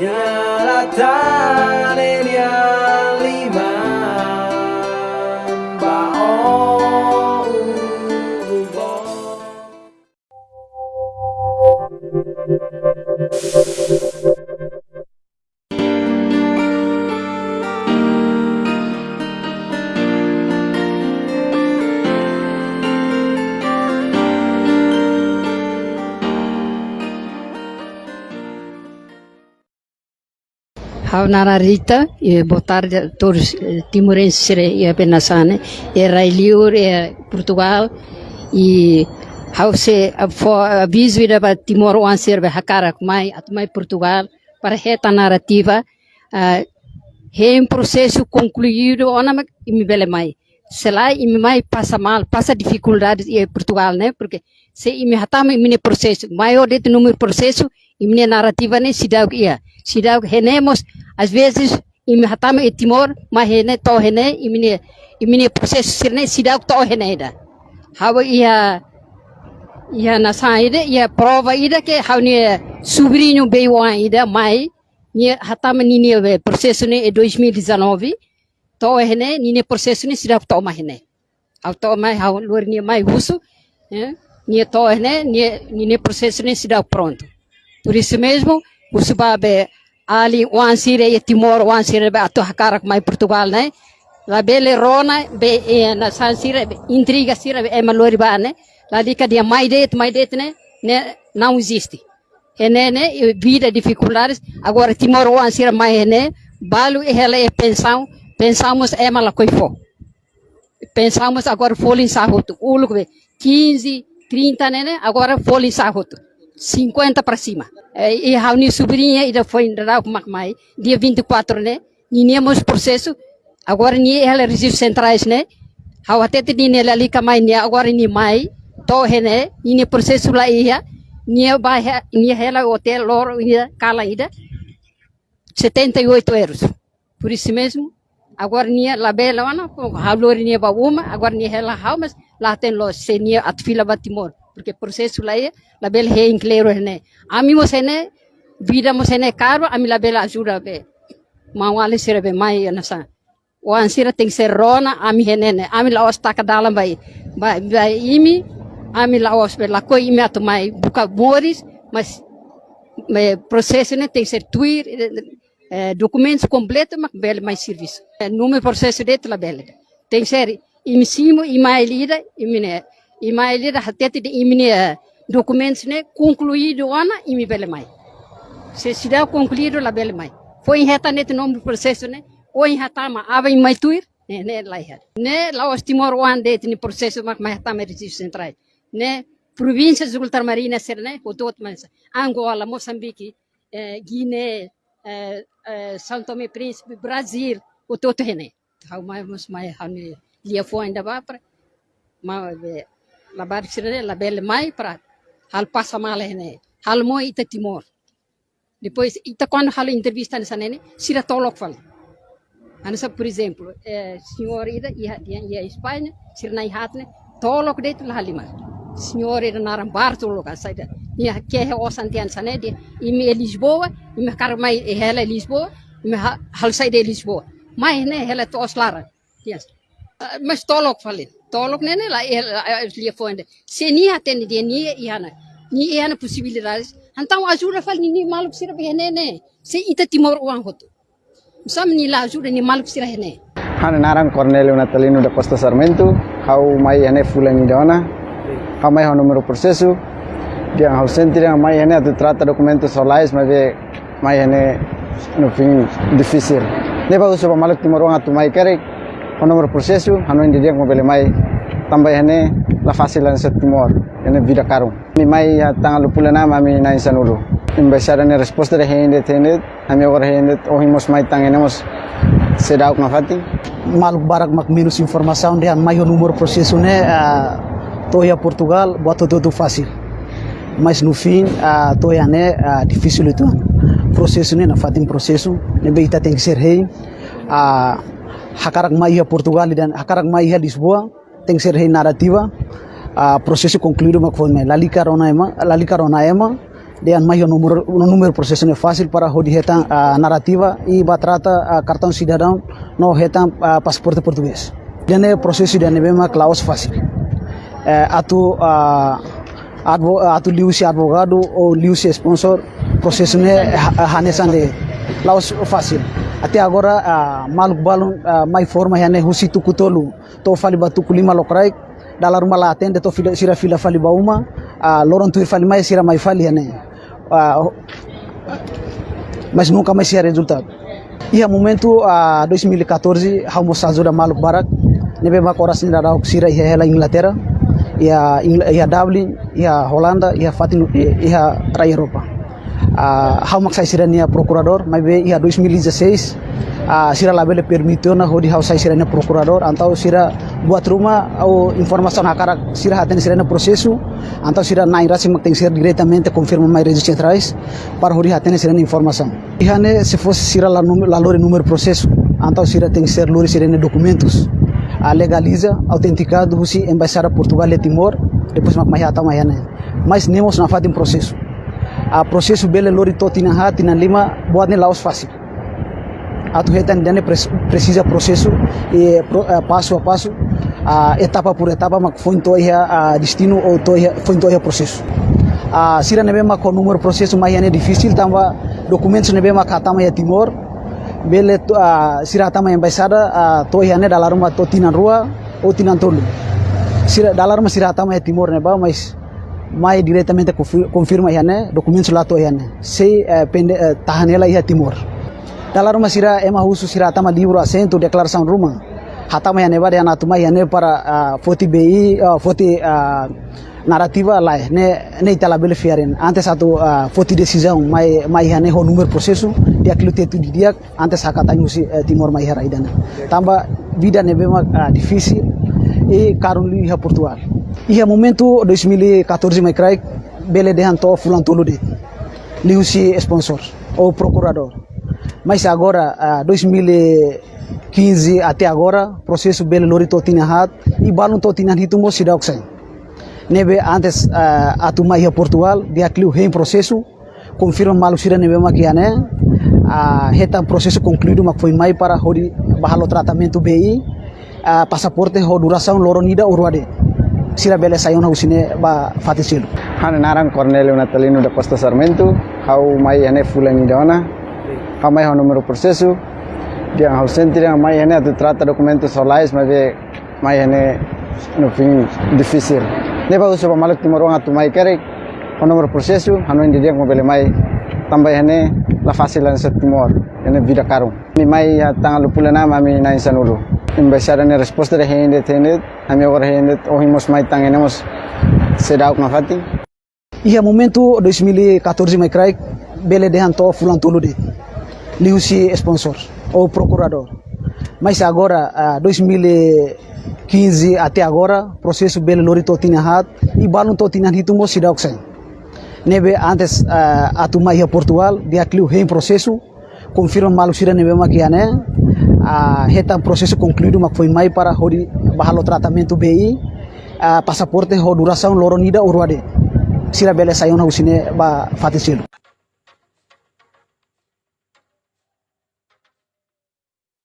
ya la ta le ya Raunara Rita, e a todos eh, timorenses e a Benasane, e Railiur, e Portugal, e Hause aviso ida ba Timor o anser ba hakara mai atmai Portugal para reta narrativa é um processo concluído ona imi bele mai. Se lá imi mai passa mal passa dificuldades em Portugal né? Porque se imi hatama imi processo maior de número processo imi narrativa né se dá ia se dá renemos às vezes imi hatama e Timor mas rene to processo sirne se dá to rene da hawa ia ia na saída ia prova ida que hauni sobrinho veio ainda mai ni hatama nini processo ne e 2019 to hene nini processo ne sira to ma hene au to mai hau luar ni mai uso né ni to hene ni nini processo ne sira pronto. Por isso mesmo o subabe ali o ansire e timor o ansire be ato hakarak mai portugal né la bele rona be e na sansire intriga sira e malori ba né lá dica dia mais det mais det né, não existe é né vida dificuldades. Agora timor o ansira mais né balu e ela é pensão pensamos é mala coi fo pensamos agora folha em sarroto ulo 15 30 né, né agora folha em sarroto 50 para cima. E a minha sobrinha ainda foi ainda com mais dia 24 né? Ninhamos processo. Agora ni ela registros centrais né? Hau até te ni ali kamai ni agora ni mai to hene ini processo lá ia. Ni ba ni ela hotel loro ia cala ida 78 euros. Por isso mesmo agora ni la bela wana halor ni ba uma agora ni ela hau mas lá tem lo se ni at fila batimor porque processo lá ia la bela he inclero hene ami mo sene vida mo sene caro ami la bela ajuda be mawale sirebe mai nasa o ansira tem ser rona ami henene ami la ostaka dalam bai bai imi ami la ospe la coi imi atu mai buka mores mas me processo né tem ser tuir eh, documentos completos mas bele mais serviço eh, número processo de la bele tem ser imi simo ima elida imi né ima elida hatete de imi né documentos né concluído ana imi bele mai. Se der concluído la bele mai. Foi reta nesse nome processo né? Ou em hatama ava em mai tuir né né lá né lá os timor one de ni processo mas mais hatama registro centrais. Né províncias ultramarinas ser né o todo mas Angola Moçambique eh, Guiné eh, eh, São Tomé Príncipe Brasil o todo né mais mas mais how ni lia foi ainda vá para mas la barcirene la belle mai prat. Hal pasa male hene hal moy ita timor. Depois ita quando hal entrevista nessa nene sira tolok fal. Ansa por exemplo eh, senhor ida ia ia ia espanha sira nai hatne tolok de tu halima senhor ida naram bartolo ka saida ia kehe osantian sanede imi e lisboa imi karmai e hela lisboa imi hal saide e lisboa. Mai ne hela to oslara yes. Mas tolok falei. Tolok né, lá ela lia fonde. Se ni atende de ni iana. Ni iana possibilidades. Então ajuda fal ni maluco sira né. Se ita timor uang hotu. Sam ni la ajuda ni maluco sira né. Hana naran Cornelio Natalino da Costa Sarmento, hau mai hane fulani dona, hau mai hau número dia hau sentire mai hane atu trata documentos solais, mas ve mai hane no fim difícil. Ne ba uso maluk timorong atu mai kare, número processo, hanu dia mobile mai tambah la vida karung. Mi mai na ne resposta de hende tende, ami hende mai tangenemos maluk barak mak minus informação de maior número processo né uh, toia Portugal bota tudo fácil mas no fim toia né uh, difícil processo né na fatin processo hakarak maia Portugal dan hakarak maia Lisboa tem ser rei narrativa uh, processo concluído foi me lali carona ema lali carona ema Dia mais o número o número processo é fácil para rodi retan a narrativa e batrata a cartão cidadão no retan a passaporte português. Dia processo dia ne bema claus. Eh, atu a advo, atu liusi advogado ou liusi sponsor processo ne hanesande laos fácil. Até agora a maluk balon mai forma ya ne husitu kutolu. To fali batu kulima lokrai dalam rumah la atende fila sira fila fali bauma a loron tuir fali mai sira mai fali Ah, mas nunca mais tinha resultado. E a momento, a 2014, Ramos ajuda Maluk Barak, nebe mak oras ni darau sira ia hela Inglaterra, ia ia Dublin, ia Holanda, ia Fatin, ia Raya Eropa. Uh, hau mak sai sira nia procurador, mas be ia 2016, uh, sira labele permitiu na hodi hau sai sira nia procurador, antau sira buat rumah au informação hakarak sira haten sira nia processo, antau sira na irasi mak tem sira diretamente confirma mai registros centrais para hodi haten sira nia informação. Ihane se fosse sira la, la lore número processo, antau sira tem ser lore sira nia documentos. A legaliza, autenticado, husi embaixada Portugal e Timor, depois mak mai hatau mai hane. Mas nemos na fatin processo. A processo bele lori to tina ha tina lima buat ne laos fácil atu hetan dane precisa processo e passo a passo uh, etapa por etapa mak foi to uh, destino ou to foi to ia processo uh, sira nebe mak ko número processo mai ane difícil tamba documentos nebe mak hatama ya timor bele uh, sira tama embaixada uh, to ia ne dalam rumah to tina rua ou tina tolu sira dalam rumah sira tama ya timor neba mas mai diretamente confirma ihane documentos lá to ihane sei eh, pende eh, tahanela iha timor. Dalam rumah sira ema husu sira tama livro assento declaração rumah hatama ihane bade ana tuma ihane para uh, foti BI uh, foti uh, narrativa lá ne? Fiaren. Antes satu foti decisão mai mai ihane ho número processo dia tetu di dia antes hakata yusi uh, timor mai hera idana tamba vida ne bema uh, difícil e karun li iha Portugal Ia momento 2014 mai crai bele de hanto fulan tulu de liusi sponsor ou procurador. Mas agora uh, 2015 até agora processo bele lori totina hat e balun totina hitu mo sida oxen. Nebe antes uh, atuma ia Portugal dia cliu em processo confirma malu sira nebe makiane uh, heta processo concluído mak foi mai para hori bahalo tratamento BI uh, passaporte ho duração loronida urwade. Sira bele sayon usine ba fatisilo hana naran Cornelio Natalino da Costa Sarmento hau mai ane fulani dona hau mai hau número processo dia hau sentire mai ane tu trata documentos solais mas ve mai ane no fim difícil ne ba uso malak timoro atu mai kare hau número processo hanu indi dia mobile mai tambah ane la fácil lan set timor ane vida caro mi mai tanggal pulana mami na insanulu embaixada ne resposta de hende tende ami agora hende ohimos mai tangenemos sedau ngafati Ia momento 2014 mai crai bele de hanto fulan tulu de liusi sponsor ou procurador. Mas agora uh, 2015 até agora processo bele lori totina hat e balun totina mo sidau sen. Nebe antes uh, atuma ia Portugal dia cliu em processo confirma malu sira nebe makiane a heta processo concluído mak foi mai para hori bahalo tratamento BI a passaporte ho duração loronida urwade sira bele sayon usine ba fatisilo